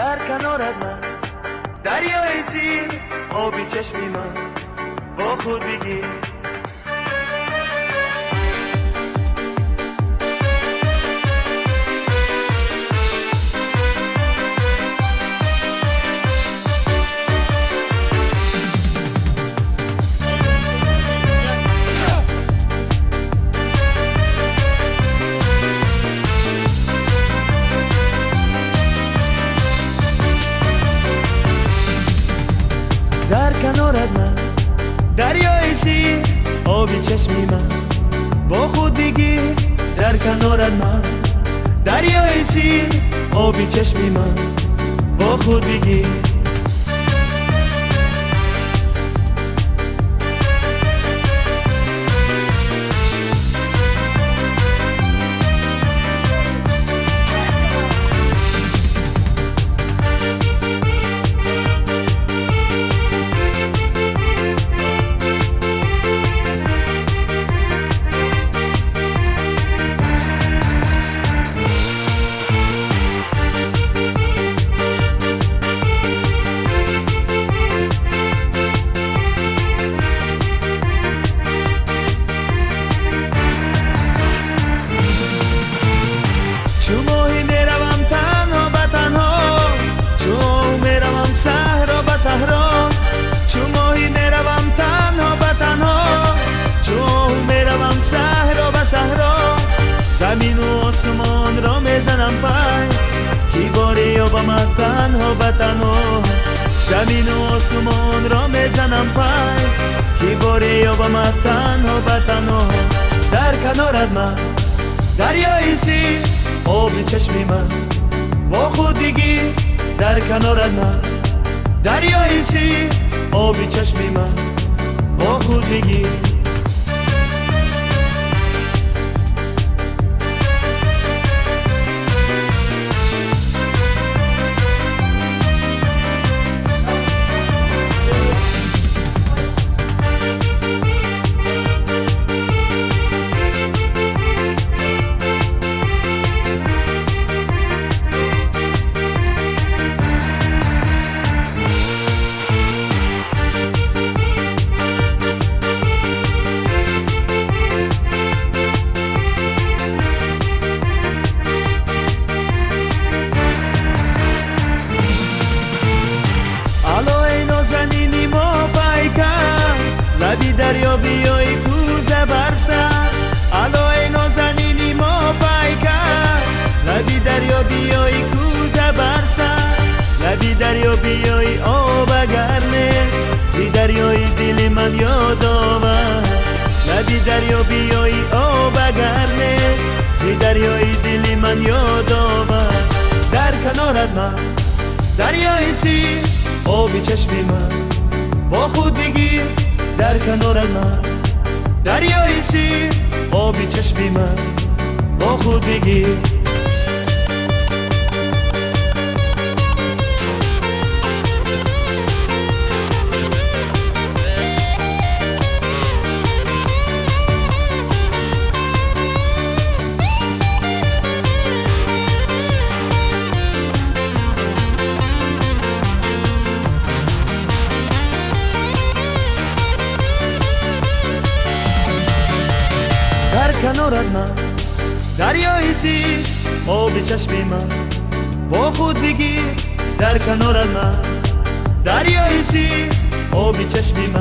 در کنارت من. دریای زیر آبی چشمی من. با خود بگیر. در کنارت من دریای زیر آبی چشمی من. با خود بگیر در کنارت من دریای زیر آبی چشمی من. با خود بگیر танҳо ба танҳо замину осмонро мезанам пай ки боре ёбамат танҳо ба танҳо. Дар канорат ман дарёи сир оби чашми ман бо худ бигир дар канорат ман. Дарёи сир оби чашми ман бо худ бигир دریا بیای آب گرمه زی دریای دل من یاد آور. در کنارت من دریای زیر آبی چشمی من با خود بگیر. در کنار من دریای زیر آبی چشمی من با خود بگیر. ман дарёи сир оби чашми ман. Бо худ бигир дар канорат ман. Дарёи сир оби чашми ман.